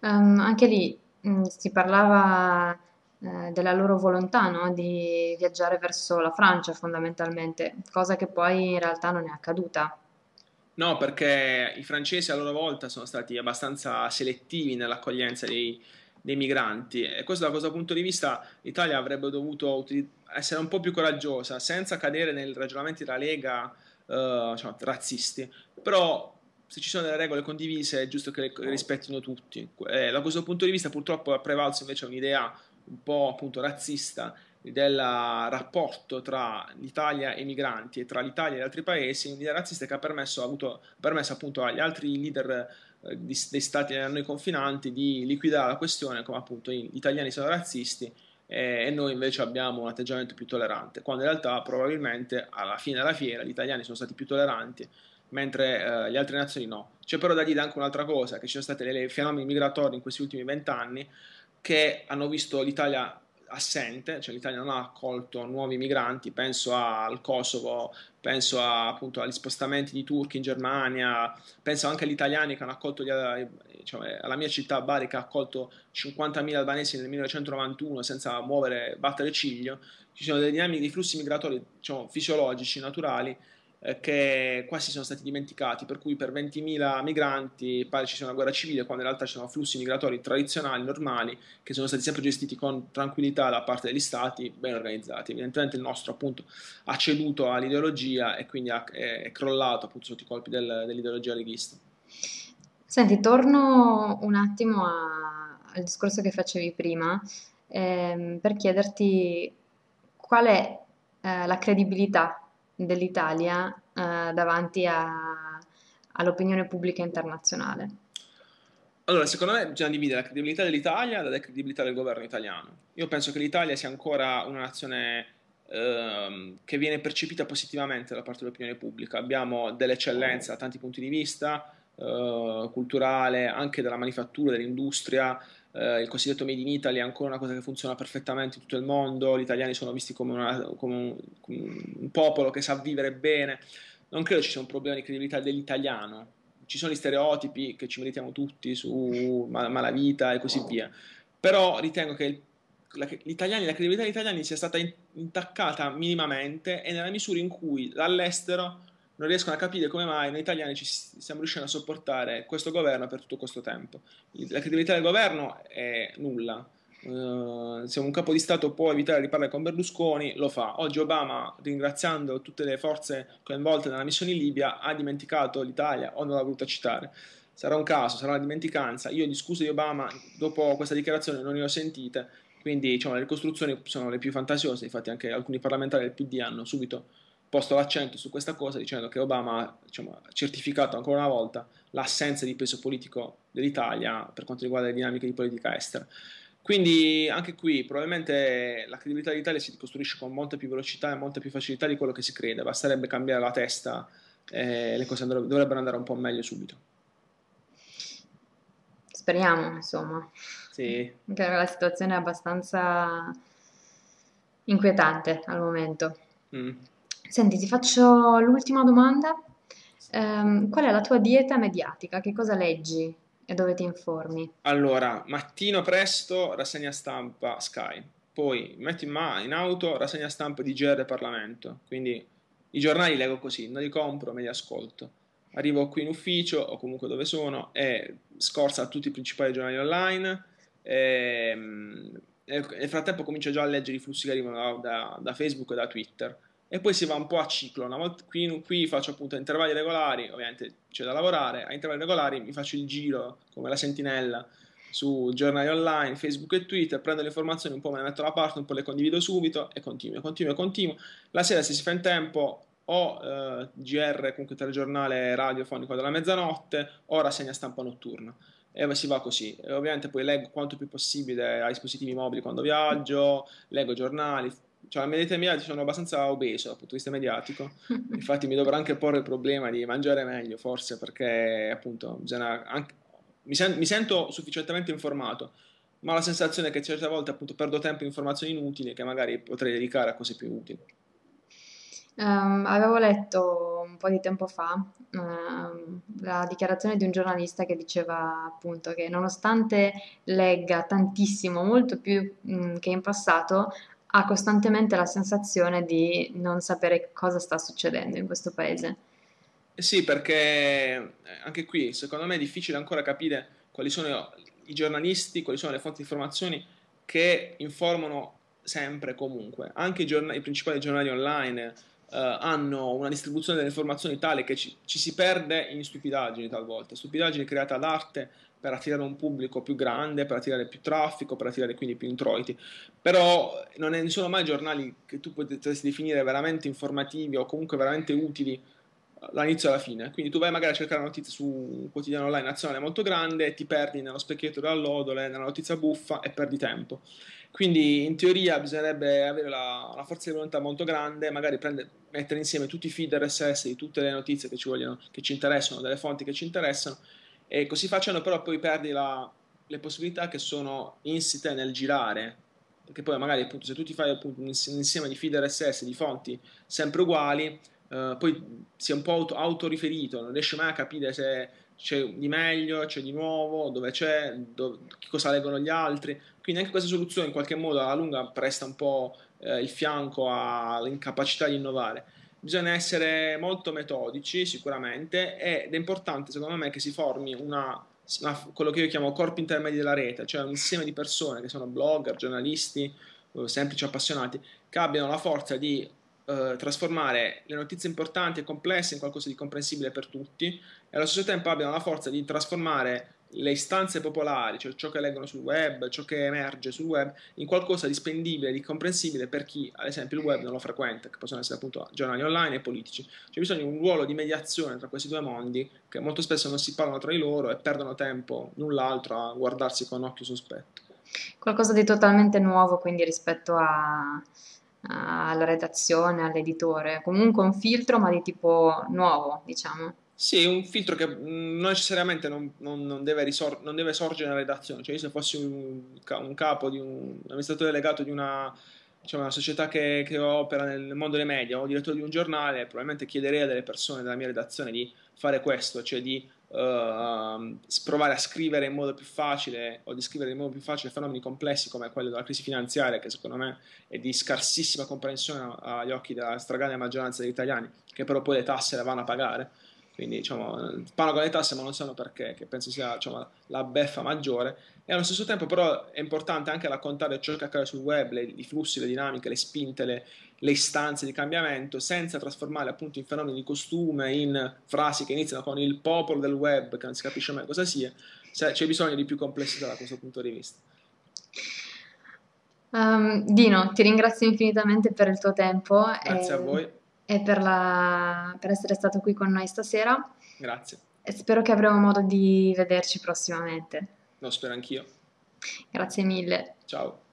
Ehm, anche lì mh, si parlava eh, della loro volontà, no? Di viaggiare verso la Francia fondamentalmente, cosa che poi in realtà non è accaduta. No, perché i francesi a loro volta sono stati abbastanza selettivi nell'accoglienza dei, dei migranti e questo da questo punto di vista l'Italia avrebbe dovuto essere un po' più coraggiosa senza cadere nei ragionamenti della Lega eh, diciamo, razzisti, però se ci sono delle regole condivise è giusto che le rispettino tutti. Eh, da questo punto di vista purtroppo è prevalso invece un'idea un po' appunto razzista del rapporto tra l'Italia e i migranti e tra l'Italia e gli altri paesi, un'idea razzista che ha permesso, ha avuto, permesso appunto agli altri leader eh, di, dei stati a noi confinanti di liquidare la questione come appunto gli italiani sono razzisti e noi invece abbiamo un atteggiamento più tollerante, quando in realtà probabilmente alla fine della fiera gli italiani sono stati più tolleranti mentre eh, le altre nazioni no. C'è però da dire anche un'altra cosa, che ci sono stati dei fenomeni migratori in questi ultimi vent'anni che hanno visto l'Italia assente, cioè l'Italia non ha accolto nuovi migranti, penso al Kosovo, penso a, appunto agli spostamenti di turchi in Germania, penso anche agli italiani che hanno accolto gli, cioè, alla mia città Bari che ha accolto 50.000 albanesi nel 1991 senza muovere, battere ciglio, ci sono delle dinamiche di flussi migratori diciamo, fisiologici, naturali, che quasi sono stati dimenticati, per cui per 20.000 migranti pare ci sia una guerra civile, quando in realtà ci sono flussi migratori tradizionali, normali, che sono stati sempre gestiti con tranquillità da parte degli stati, ben organizzati. Evidentemente il nostro appunto ha ceduto all'ideologia e quindi è, è crollato appunto sotto i colpi del, dell'ideologia leghista. Senti, torno un attimo a- al discorso che facevi prima, ehm, per chiederti qual è eh, la credibilità dell'Italia eh, davanti a- all'opinione pubblica internazionale. Allora, secondo me bisogna dividere la credibilità dell'Italia dalla credibilità del governo italiano. Io penso che l'Italia sia ancora una nazione ehm, che viene percepita positivamente da parte dell'opinione pubblica. Abbiamo delle eccellenze da tanti punti di vista, eh, culturale, anche della manifattura, dell'industria. Eh, il cosiddetto Made in Italy è ancora una cosa che funziona perfettamente in tutto il mondo. Gli italiani sono visti come, una, come, un, come un, popolo che sa vivere bene. Non credo ci sia un problema di credibilità dell'italiano. Ci sono gli stereotipi che ci meritiamo tutti su mal- malavita e così via. Però ritengo che la, la credibilità degli italiani sia stata intaccata minimamente e nella misura in cui dall'estero non riescono a capire come mai noi italiani ci stiamo riuscendo a sopportare questo governo per tutto questo tempo. La credibilità del governo è nulla. Uh, se un capo di Stato può evitare di parlare con Berlusconi, lo fa. Oggi Obama, ringraziando tutte le forze coinvolte nella missione in Libia, ha dimenticato l'Italia o non l'ha voluta citare. Sarà un caso, sarà una dimenticanza. Io di scuse di Obama, dopo questa dichiarazione, non ne ho sentite. Quindi diciamo, le ricostruzioni sono le più fantasiose. Infatti, anche alcuni parlamentari del PD hanno subito posto l'accento su questa cosa dicendo che Obama diciamo, ha certificato ancora una volta l'assenza di peso politico dell'Italia per quanto riguarda le dinamiche di politica estera. Quindi anche qui probabilmente la credibilità dell'Italia si ricostruisce con molta più velocità e molta più facilità di quello che si crede, basterebbe cambiare la testa e le cose dovrebbero andare un po' meglio subito. Speriamo, insomma. Sì. Anche la situazione è abbastanza inquietante al momento. Mm. Senti, ti faccio l'ultima domanda. Ehm, qual è la tua dieta mediatica? Che cosa leggi e dove ti informi? Allora, mattino presto, rassegna stampa Sky. Poi metto in, ma- in auto, rassegna stampa di GR Parlamento. Quindi i giornali leggo così, non li compro, me li ascolto. Arrivo qui in ufficio o comunque dove sono e scorsa a tutti i principali giornali online. Ehm, e, nel frattempo comincio già a leggere i flussi che arrivano da, da, da Facebook e da Twitter e poi si va un po' a ciclo. Una volta, qui, qui faccio appunto intervalli regolari, ovviamente c'è da lavorare, a intervalli regolari mi faccio il giro come la sentinella su giornali online, Facebook e Twitter, prendo le informazioni, un po' me le metto da parte, un po' le condivido subito e continuo, continuo, continuo. La sera se si fa in tempo o eh, GR, comunque telegiornale radiofonico della mezzanotte, o rassegna stampa notturna. E si va così. E ovviamente poi leggo quanto più possibile ai dispositivi mobili quando viaggio, leggo giornali, cioè la mia dieta mia sono abbastanza obeso dal punto di vista mediatico, infatti mi dovrò anche porre il problema di mangiare meglio, forse perché appunto anche, mi, sen- mi, sento sufficientemente informato, ma ho la sensazione che certe volte appunto perdo tempo in informazioni inutili che magari potrei dedicare a cose più utili. Ehm, avevo letto un po' di tempo fa, ehm, la dichiarazione di un giornalista che diceva appunto che nonostante legga tantissimo, molto più, mh, che in passato, ha costantemente la sensazione di non sapere cosa sta succedendo in questo paese. Eh Sì, perché eh, anche qui secondo me è difficile ancora capire quali sono i giornalisti, quali sono le fonti di informazioni che informano sempre e comunque. Anche i, giorna- i principali giornali online hanno una distribuzione delle informazioni tale che ci, ci si perde in stupidaggini talvolta, stupidaggini create ad arte per attirare un pubblico più grande, per attirare più traffico, per attirare quindi più introiti. Però non sono mai giornali che tu potresti definire veramente informativi o comunque veramente utili dall'inizio alla fine. Quindi tu vai magari a cercare una notizia su un quotidiano online nazionale molto grande, ti perdi nello specchietto dell'allodole, nella notizia buffa e perdi tempo. Quindi in teoria bisognerebbe avere la, una forza di volontà molto grande, magari prende, mettere insieme tutti i feed RSS di tutte le notizie che ci, vogliono, che ci interessano, delle fonti che ci interessano, e così facendo però poi perdi la, le possibilità che sono insite nel girare, perché poi magari appunto se tu ti fai appunto un insieme di feed RSS di fonti sempre uguali, eh, poi si è un po' auto, autoriferito, non riesce mai a capire se c'è di meglio, c'è di nuovo, dove c'è, dove, cosa leggono gli altri. Quindi anche questa soluzione in qualche modo alla lunga presta un po' eh, il fianco all'incapacità di innovare. Bisogna essere molto metodici sicuramente ed è importante secondo me che si formi una, una, quello che io chiamo corpi intermedi della rete, cioè un insieme di persone che sono blogger, giornalisti, semplici appassionati, che abbiano la forza di eh, trasformare le notizie importanti e complesse in qualcosa di comprensibile per tutti e allo stesso tempo abbiano la forza di trasformare le istanze popolari, cioè ciò che leggono sul web, ciò che emerge sul web, in qualcosa di spendibile, di comprensibile per chi, ad esempio, il web non lo frequenta, che possono essere appunto giornali online e politici. C'è bisogno di un ruolo di mediazione tra questi due mondi che molto spesso non si parlano tra di loro e perdono tempo null'altro a guardarsi con occhio sospetto. Qualcosa di totalmente nuovo, quindi rispetto a- alla redazione, all'editore. Comunque un filtro, ma di tipo nuovo, diciamo. Sì, un filtro che mh, non necessariamente non, non- non deve non deve sorgere nella redazione, cioè io se fossi un, un capo di un, un amministratore delegato di una, diciamo, una società che, che opera nel mondo dei media o direttore di un giornale, probabilmente chiederei a delle persone della mia redazione di fare questo, cioè di eh, provare a scrivere in modo più facile o di scrivere in modo più facile fenomeni complessi come quello della crisi finanziaria, che secondo me è di scarsissima comprensione agli occhi della stragrande maggioranza degli italiani, che però poi le tasse le vanno a pagare quindi diciamo, pagano le tasse ma non sanno perché, che penso sia diciamo, la beffa maggiore. E allo stesso tempo però è importante anche raccontare ciò che accade sul web, le, i flussi, le dinamiche, le spinte, le, le istanze di cambiamento, senza trasformarle appunto in fenomeni di costume, in frasi che iniziano con il popolo del web, che non si capisce mai cosa sia. C'è bisogno di più complessità da questo punto di vista. Um, Dino, ti ringrazio infinitamente per il tuo tempo Grazie a e, voi, e per la- per essere stato qui con noi stasera grazie, e spero che avremo modo di vederci prossimamente. lo spero anch'io. Grazie mille. Ciao.